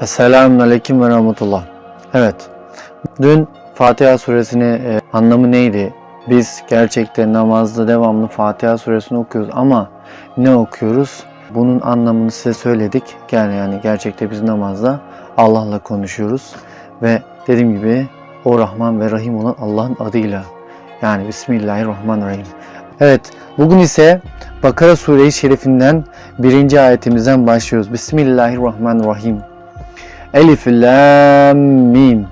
Esselamun Aleyküm ve Rahmetullah. Evet, dün Fatiha suresini e, anlamı neydi? Biz gerçekten namazda devamlı Fatiha suresini okuyoruz ama ne okuyoruz? Bunun anlamını size söyledik. Yani, yani gerçekte biz namazda Allah'la konuşuyoruz ve dediğim gibi o Rahman ve Rahim olan Allah'ın adıyla yani Bismillahirrahmanirrahim. Evet, bugün ise Bakara Sure-i Şerifinden birinci ayetimizden başlıyoruz. Bismillahirrahmanirrahim. Elif, Lam, Mim.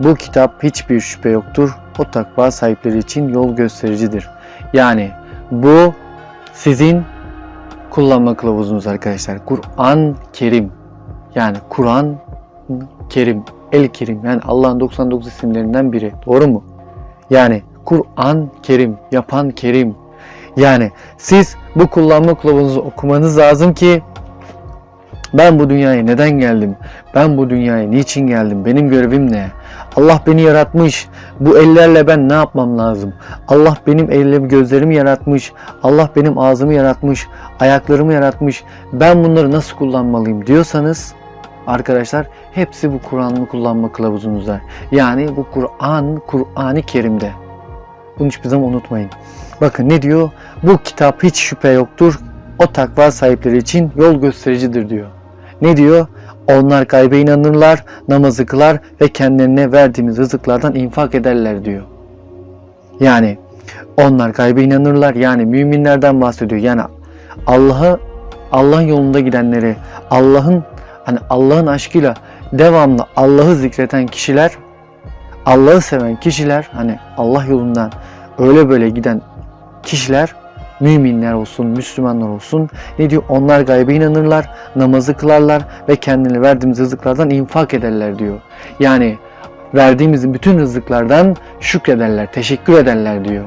Bu kitap hiçbir şüphe yoktur. O takva sahipleri için yol göstericidir. Yani bu sizin kullanma kılavuzunuz arkadaşlar. Kur'an Kerim. Yani Kur'an Kerim, El Kerim. Yani Allah'ın 99 isimlerinden biri. Doğru mu? Yani Kur'an Kerim, yapan Kerim. Yani siz bu kullanma kılavuzunuzu okumanız lazım ki ben bu dünyaya neden geldim? Ben bu dünyaya niçin geldim? Benim görevim ne? Allah beni yaratmış. Bu ellerle ben ne yapmam lazım? Allah benim ellerimi, gözlerimi yaratmış. Allah benim ağzımı yaratmış. Ayaklarımı yaratmış. Ben bunları nasıl kullanmalıyım diyorsanız arkadaşlar hepsi bu Kur'an'ı kullanma kılavuzunuzda. Yani bu Kur'an, Kur'an-ı Kerim'de. Bunu hiçbir zaman unutmayın. Bakın ne diyor? Bu kitap hiç şüphe yoktur. O takva sahipleri için yol göstericidir diyor. Ne diyor? Onlar gaybe inanırlar, namazı kılar ve kendilerine verdiğimiz rızıklardan infak ederler diyor. Yani onlar gaybe inanırlar. Yani müminlerden bahsediyor. Yani Allah'ı Allah'ın yolunda gidenleri, Allah'ın hani Allah'ın aşkıyla devamlı Allah'ı zikreten kişiler, Allah'ı seven kişiler, hani Allah yolundan öyle böyle giden kişiler müminler olsun, Müslümanlar olsun ne diyor? Onlar gaybe inanırlar, namazı kılarlar ve kendilerine verdiğimiz rızıklardan infak ederler diyor. Yani verdiğimiz bütün rızıklardan şükrederler, teşekkür ederler diyor.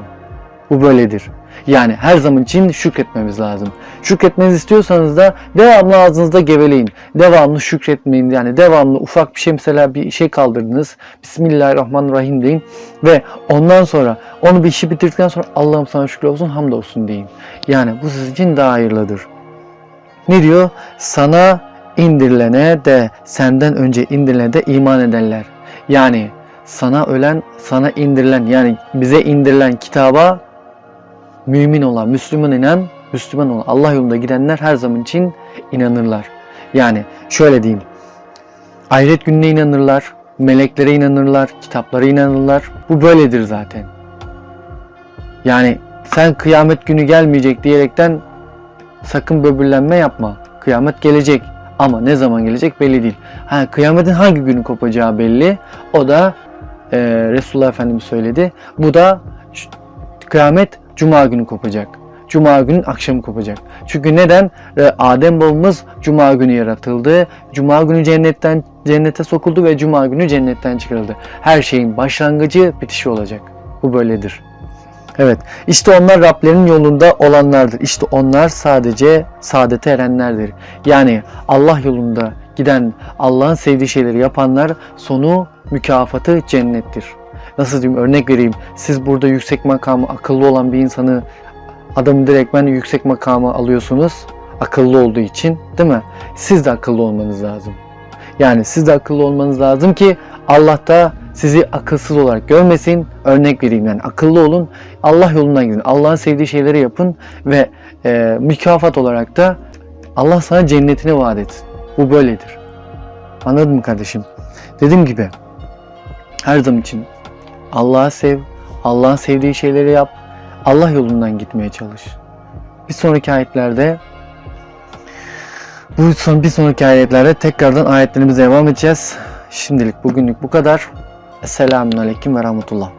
Bu böyledir. Yani her zaman için şükretmemiz lazım. Şükretmenizi istiyorsanız da devamlı ağzınızda geveleyin. Devamlı şükretmeyin. Yani devamlı ufak bir şey mesela bir şey kaldırdınız. Bismillahirrahmanirrahim deyin. Ve ondan sonra onu bir işi bitirdikten sonra Allah'ım sana şükür olsun hamdolsun deyin. Yani bu sizin için daha hayırlıdır. Ne diyor? Sana indirilene de senden önce indirilene de iman edenler. Yani sana ölen, sana indirilen yani bize indirilen kitaba mümin olan, Müslüman inen, Müslüman olan Allah yolunda gidenler her zaman için inanırlar. Yani şöyle diyeyim. Ahiret gününe inanırlar, meleklere inanırlar, kitaplara inanırlar. Bu böyledir zaten. Yani sen kıyamet günü gelmeyecek diyerekten sakın böbürlenme yapma. Kıyamet gelecek. Ama ne zaman gelecek belli değil. Ha, kıyametin hangi günü kopacağı belli. O da e, Resulullah Efendimiz söyledi. Bu da kıyamet Cuma günü kopacak. Cuma günün akşamı kopacak. Çünkü neden? Ee, Adem babamız Cuma günü yaratıldı. Cuma günü cennetten cennete sokuldu ve Cuma günü cennetten çıkarıldı. Her şeyin başlangıcı bitişi olacak. Bu böyledir. Evet. işte onlar Rablerinin yolunda olanlardır. İşte onlar sadece saadete erenlerdir. Yani Allah yolunda giden, Allah'ın sevdiği şeyleri yapanlar sonu mükafatı cennettir nasıl diyeyim örnek vereyim. Siz burada yüksek makamı akıllı olan bir insanı adamı direktmen yüksek makama alıyorsunuz. Akıllı olduğu için değil mi? Siz de akıllı olmanız lazım. Yani siz de akıllı olmanız lazım ki Allah da sizi akılsız olarak görmesin. Örnek vereyim yani akıllı olun. Allah yolundan gidin. Allah'ın sevdiği şeyleri yapın ve e, mükafat olarak da Allah sana cennetini vaat etsin. Bu böyledir. Anladın mı kardeşim? Dediğim gibi her zaman için Allah'ı sev, Allah'ın sevdiği şeyleri yap, Allah yolundan gitmeye çalış. Bir sonraki ayetlerde bu son bir sonraki ayetlerde tekrardan ayetlerimize devam edeceğiz. Şimdilik bugünlük bu kadar. Esselamun Aleyküm ve Rahmetullah.